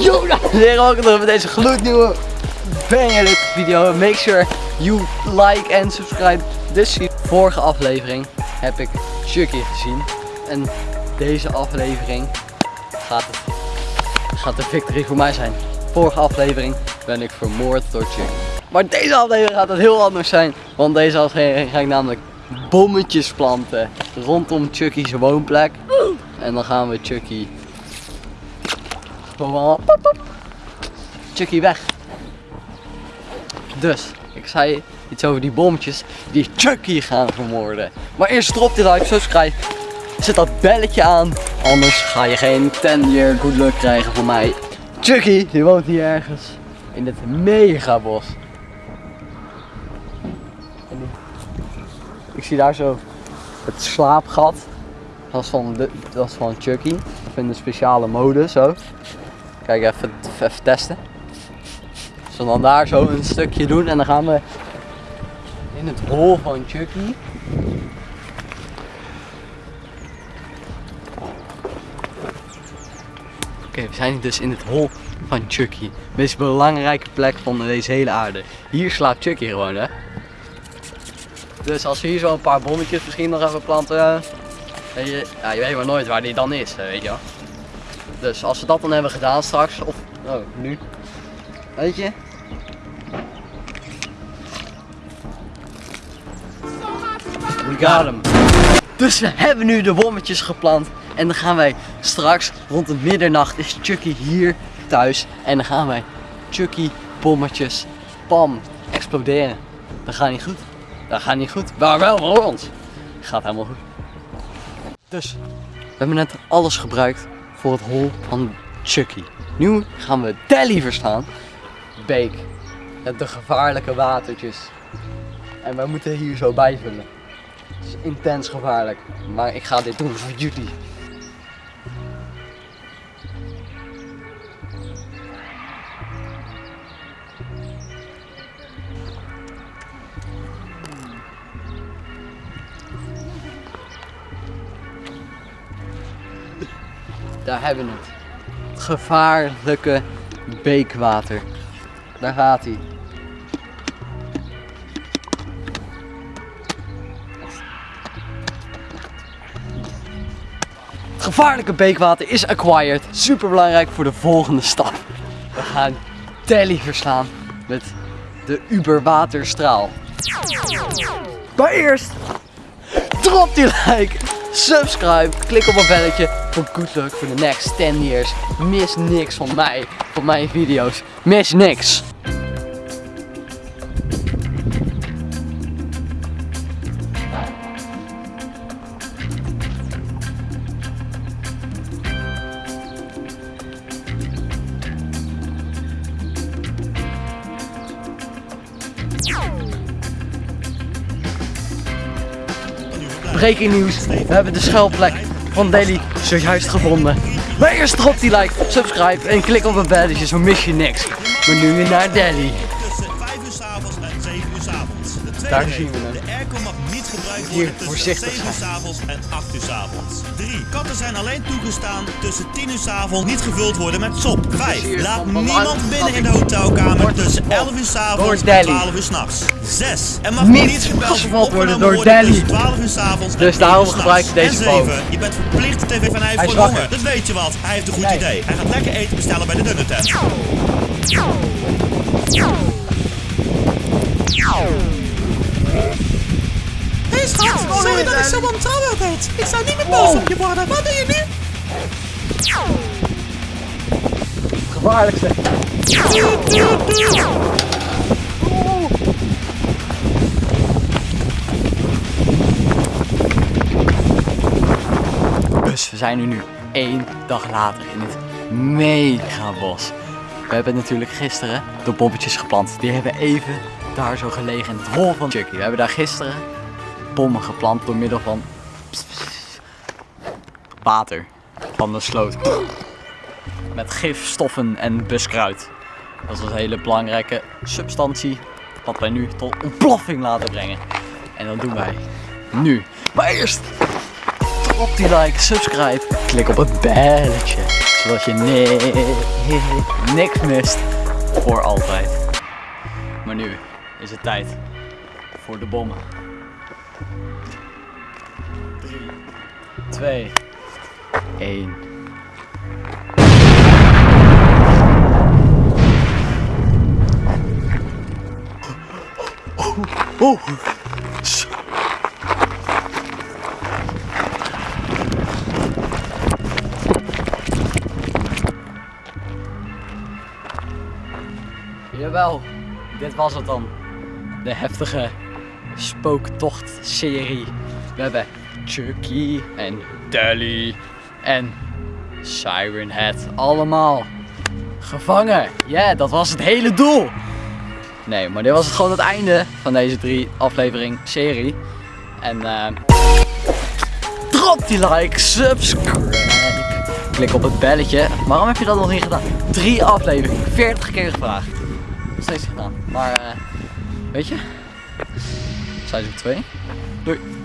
Yo, welkom terug bij deze gloednieuwe banger video. Make sure you like en subscribe this video. Vorige aflevering heb ik Chucky gezien. En deze aflevering gaat, het, gaat de victory voor mij zijn. Vorige aflevering ben ik vermoord door Chucky. Maar deze aflevering gaat het heel anders zijn. Want deze aflevering ga ik namelijk bommetjes planten rondom Chucky's woonplek. En dan gaan we Chucky gewoon. Chucky weg. Dus, ik zei iets over die bommetjes die Chucky gaan vermoorden. Maar eerst drop dit like, subscribe. Zet dat belletje aan, anders ga je geen 10 year good luck krijgen van mij. Chucky, die woont hier ergens in het megabos. En die- Ik zie daar zo het slaapgat. Dat is van, van Chucky. Of in een speciale mode zo. Kijk even, even testen. We dan daar zo een stukje doen en dan gaan we in het hol van Chucky. Oké, we zijn dus in het hol van Chucky. De meest belangrijke plek van deze hele aarde. Hier slaapt Chucky gewoon hè. Dus als we hier zo een paar bommetjes misschien nog even planten. Weet je, ja, je weet maar nooit waar die dan is, eh, weet je wel. Dus als we dat dan hebben gedaan straks, of oh, nu, weet je. We got him. Dus we hebben nu de bommetjes geplant en dan gaan wij straks rond de middernacht is Chucky hier thuis en dan gaan wij Chucky bommetjes, pam, exploderen. Dat gaat niet goed. Dat gaat niet goed, maar wel voor ons. Gaat helemaal goed. Dus, we hebben net alles gebruikt voor het hol van Chucky. Nu gaan we Telly verstaan. Beek. Met de gevaarlijke watertjes. En wij moeten hier zo bijvullen. Het is intens gevaarlijk. Maar ik ga dit doen voor jullie. Daar hebben we het. Gevaarlijke beekwater. Daar gaat hij. Gevaarlijke beekwater is acquired. Super belangrijk voor de volgende stap. We gaan Telly verslaan met de Uberwaterstraal. Maar eerst drop die like, subscribe, klik op het belletje voor good luck voor de next 10 years. Mis niks van mij, van mijn video's. Mis niks. Breaking nieuws. We hebben de schuilplek van Daily zojuist gevonden. Maar eerst drop die like, subscribe en klik op het belletje, zo mis je niks. Maar nu weer naar Delhi. tussen 5 uur s'avonds en 7 uur s'avonds. Daar zien we hem. Hier voorzichtig 7 uur zijn. s'avonds en 8 uur s'avonds. 3. Katten zijn alleen toegestaan tussen 10 uur s'avonds niet gevuld worden met sop. 5. hier Laat niemand binnen in de hotelkamer tussen gevuld 11 uur s'avonds door en Delhi. 12 uur s'nachts. 6. Er mag Niet niet gebeld worden opgenomen door worden Delhi. tussen 12 uur s'avonds en Dus 1 uur daarom s'nachts. gebruik ik deze En boom. 7. Je bent verplicht tv van hij voor honger. Dat weet je wat. Hij heeft een goed Nee. idee. Hij gaat lekker eten bestellen bij de Dunnertent. Hé zo ontrouwen deed. Ik zou niet meer boos op je worden. Wat doe je nu? Het gevaarlijkste. Dus we zijn nu één dag later in het megabos. We hebben natuurlijk gisteren de bommetjes geplant. Die hebben even daar zo gelegen in het hol van Chucky. We hebben daar gisteren bommen geplant door middel van water van de sloot. Met gifstoffen en buskruid. Dat is een hele belangrijke substantie wat wij nu tot ontploffing laten brengen. En dat doen wij nu. Maar eerst op die like, subscribe, klik op het belletje. Zodat je ni- niks mist voor altijd. Maar nu is het tijd voor de bommen. 3, 2, 1. Oh. Jawel, dit was het dan. De heftige spooktocht-serie. We hebben Chucky en Dally en Siren Head allemaal gevangen. Ja, dat was het hele doel. Nee, maar dit was het gewoon het einde van deze drie aflevering serie. En eh drop die like, subscribe. Klik op het belletje. Waarom heb je dat nog niet gedaan? Drie afleveringen, 40 keer gevraagd. Steeds gedaan. Maar eh weet je, seizoen 2. Doei.